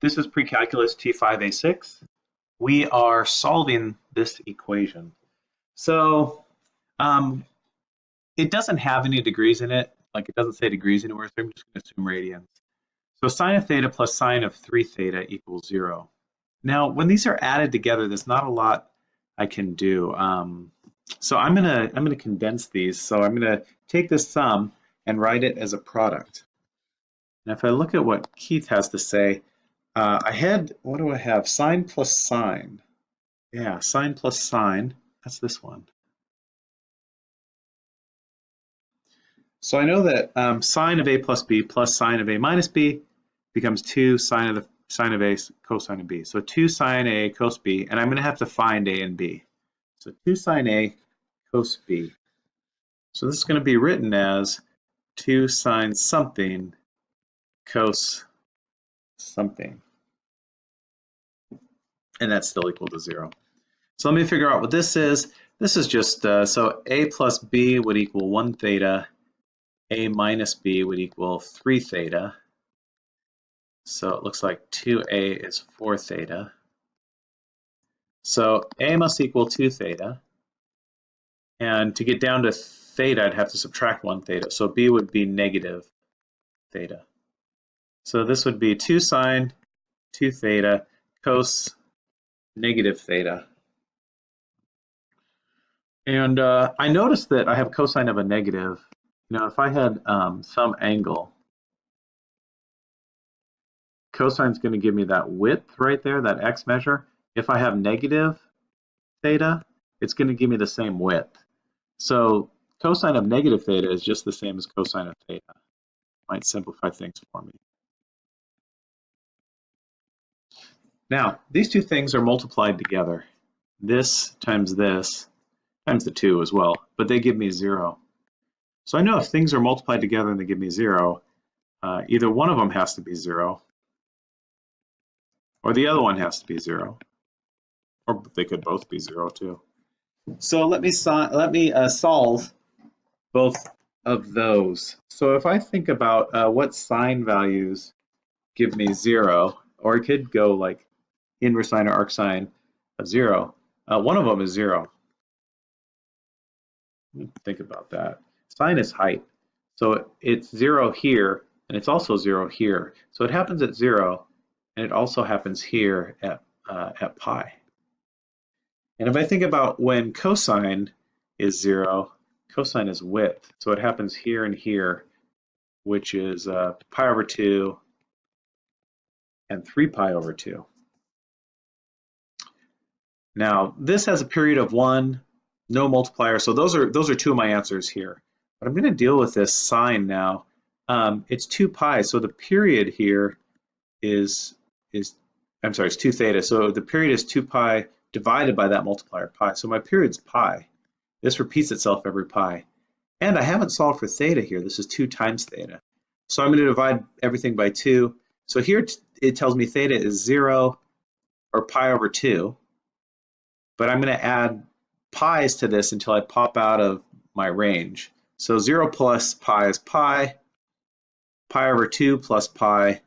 This is pre-calculus T5A6. We are solving this equation. So um, it doesn't have any degrees in it. Like it doesn't say degrees anywhere, so I'm just going to assume radians. So sine of theta plus sine of 3 theta equals 0. Now, when these are added together, there's not a lot I can do. Um, so I'm going to I'm to condense these. So I'm going to take this sum and write it as a product. And if I look at what Keith has to say, uh, I had, what do I have? Sine plus sine. Yeah, sine plus sine. That's this one. So I know that um, sine of a plus b plus sine of a minus b becomes 2 sine of the sine of a cosine of b. So 2 sine a cos b, and I'm going to have to find a and b. So 2 sine a cos b. So this is going to be written as 2 sine something cos something. And that's still equal to 0. So let me figure out what this is. This is just, uh, so a plus b would equal 1 theta, a minus b would equal 3 theta. So it looks like 2a is 4 theta. So a must equal 2 theta. And to get down to theta, I'd have to subtract 1 theta. So b would be negative theta. So this would be 2 sine 2 theta cos negative theta. And uh, I noticed that I have cosine of a negative. You know, if I had um, some angle, cosine is going to give me that width right there, that x measure. If I have negative theta, it's going to give me the same width. So cosine of negative theta is just the same as cosine of theta. Might simplify things for me. Now, these two things are multiplied together. This times this times the 2 as well, but they give me 0. So I know if things are multiplied together and they give me 0, uh, either one of them has to be 0, or the other one has to be 0. Or they could both be 0 too. So let me, so let me uh, solve both of those. So if I think about uh, what sine values give me 0, or it could go like inverse sine or arc sine of zero. Uh, one of them is zero. Think about that. Sine is height. So it's zero here, and it's also zero here. So it happens at zero, and it also happens here at, uh, at pi. And if I think about when cosine is zero, cosine is width. So it happens here and here, which is uh, pi over 2 and 3 pi over 2. Now, this has a period of one, no multiplier. So those are those are two of my answers here. But I'm going to deal with this sine now. Um, it's 2 pi, so the period here is, is I'm sorry, it's 2 theta. So the period is 2 pi divided by that multiplier pi. So my period's pi. This repeats itself every pi. And I haven't solved for theta here. This is 2 times theta. So I'm going to divide everything by 2. So here it tells me theta is 0 or pi over 2 but I'm going to add pi's to this until I pop out of my range. So 0 plus pi is pi, pi over 2 plus pi,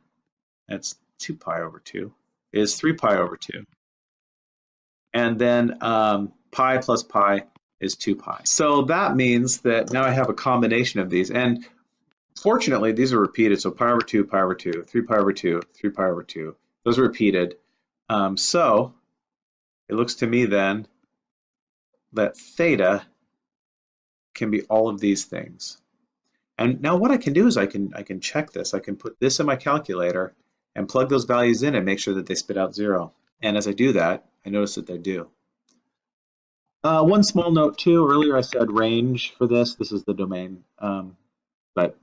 that's 2 pi over 2, is 3 pi over 2. And then um, pi plus pi is 2 pi. So that means that now I have a combination of these. And fortunately, these are repeated. So pi over 2, pi over 2, 3 pi over 2, 3 pi over 2. Those are repeated. Um, so it looks to me then that theta can be all of these things. And now what I can do is I can I can check this. I can put this in my calculator and plug those values in and make sure that they spit out zero. And as I do that, I notice that they do. Uh, one small note too, earlier I said range for this. This is the domain, um, but